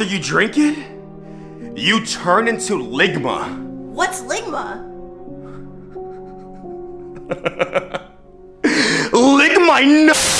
After you drink it? You turn into Ligma. What's Ligma? Ligma, no!